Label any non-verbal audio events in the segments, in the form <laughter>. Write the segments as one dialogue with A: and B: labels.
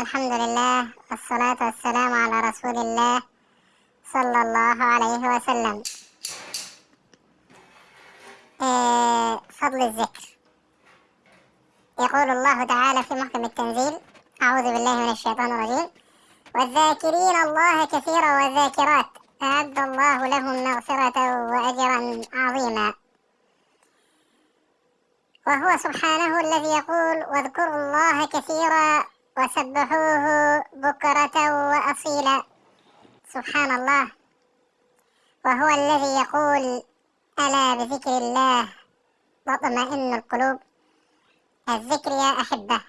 A: الحمد لله والصلاة والسلام على رسول الله صلى الله عليه وسلم. إيه فضل الذكر. يقول الله تعالى في محكم التنزيل أعوذ بالله من الشيطان الرجيم والذاكرين الله كثيرا والذاكرات أعد الله لهم مغفرة وأجرا عظيما. وهو سبحانه الذي يقول واذكروا الله كثيرا وسبحوه بكرة وأصيلا. سبحان الله. وهو الذي يقول ألا بذكر الله؟ تطمئن القلوب. الذكر يا أحبة.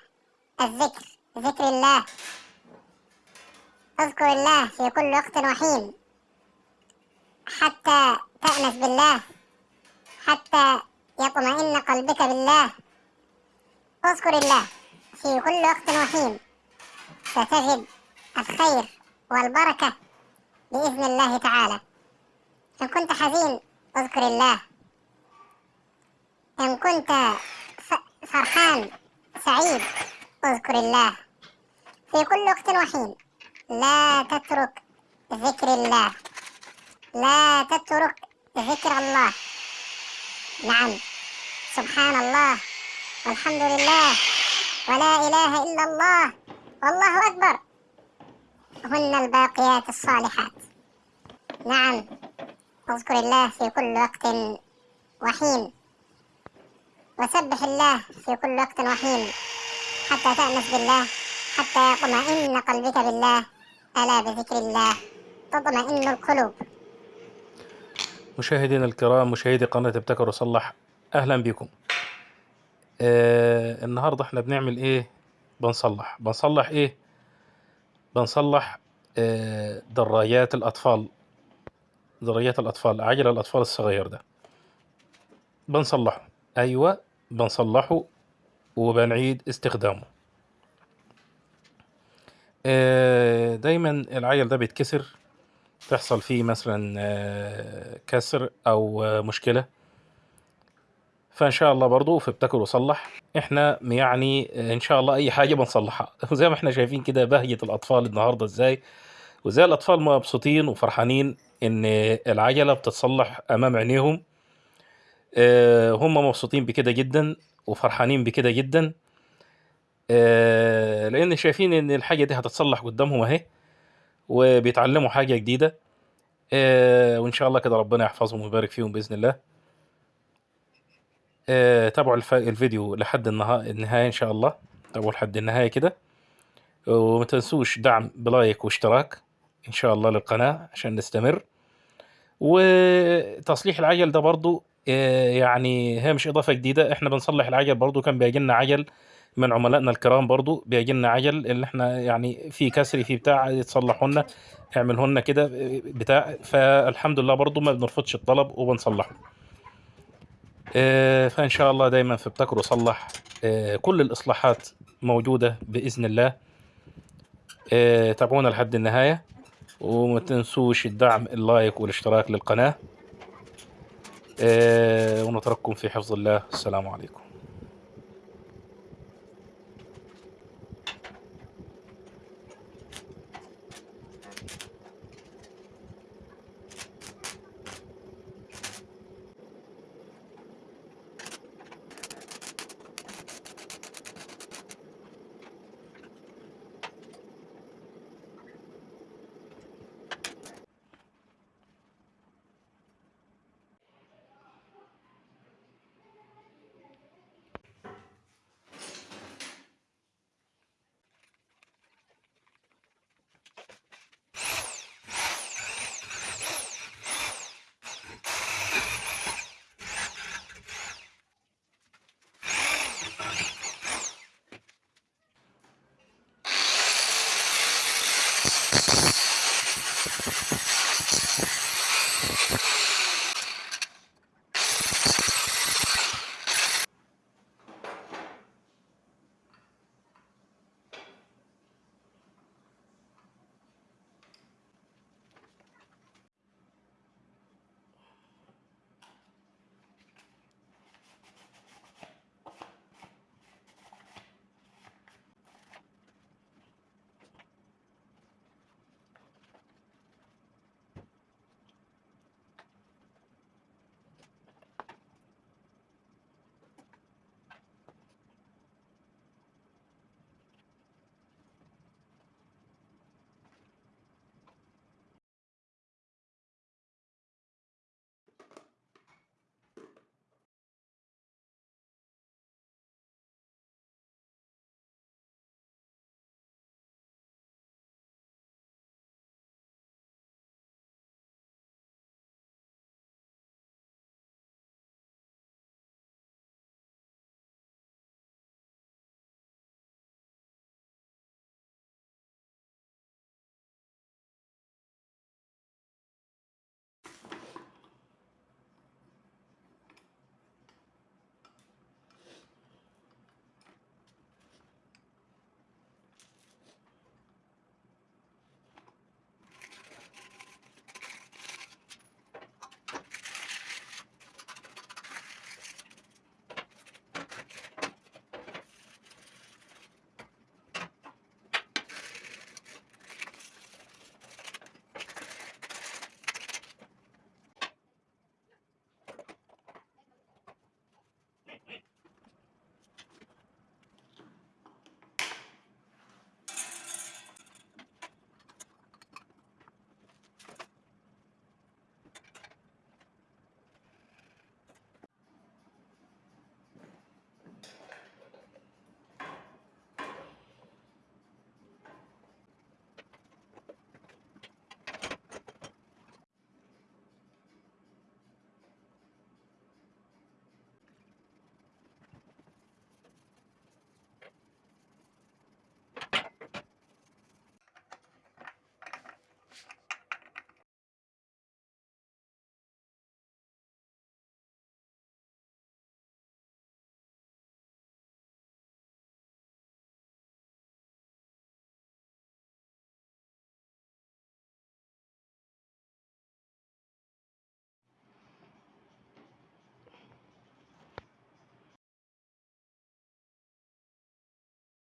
A: الذكر ذكر الله. اذكر الله في كل وقت وحين. حتى تأنس بالله. حتى يطمئن قلبك بالله. اذكر الله. في كل وقت وحين. ستجد الخير والبركة بإذن الله تعالى. إن كنت حزين اذكر الله. إن كنت فرحان سعيد اذكر الله. في كل وقت وحين. لا تترك ذكر الله. لا تترك ذكر الله. نعم. سبحان الله. والحمد لله. ولا إله إلا الله. والله أكبر. هن الباقيات الصالحات. نعم. اذكر الله في كل وقت وحين. وسبح الله في كل وقت وحين. حتى تأنس بالله. حتى يطمئن قلبك بالله. ألا بذكر الله. تطمئن القلوب.
B: مشاهدينا الكرام مشاهدي قناة ابتكر وصلح أهلا بكم. آه النهاردة إحنا بنعمل إيه؟ بنصلح. بنصلح إيه؟ بنصلح آه درايات الأطفال. درايات الأطفال عجل الأطفال الصغير ده. بنصلحه. أيوة بنصلحه وبنعيد استخدامه. آه دايما العجل ده بيتكسر. تحصل فيه مثلا آه، كسر أو آه، مشكلة. فإن شاء الله برضو في ابتكر وصلح. إحنا يعني إن شاء الله أي حاجة بنصلحها. <laughs> وزي ما إحنا شايفين كده بهجة الأطفال النهاردة إزاي؟ وزي الأطفال مبسوطين وفرحانين إن العجلة بتتصلح أمام عينيهم. آه، هم مبسوطين بكده جدا وفرحانين بكده جدا. آه، لأن شايفين إن الحاجة دي هتتصلح قدامهم أهي وبيتعلموا حاجة جديدة. آه، وإن شاء الله كده ربنا يحفظهم ويبارك فيهم بإذن الله. آه، تابعوا الف- الفيديو لحد النها- النهاية إن شاء الله. تابعوا لحد النهاية كده. وما تنسوش دعم بلايك واشتراك إن شاء الله للقناة عشان نستمر. وتصليح العجل ده برضو آه، يعني هي مش إضافة جديدة. إحنا بنصلح العجل برضو. كان بيجي لنا عجل من عملائنا الكرام برضو. بيجي لنا عجل اللي إحنا يعني في كسر في بتاع يتصلحوا لنا يعملوا لنا كده بتاع. فالحمد لله برضو ما بنرفضش الطلب وبنصلحه. آه، فإن شاء الله دايما في ابتكر وصلح آه، كل الإصلاحات موجودة بإذن الله. آه، تابعونا لحد النهاية وما تنسوش الدعم اللايك والاشتراك للقناة. آه، ونترككم في حفظ الله. السلام عليكم.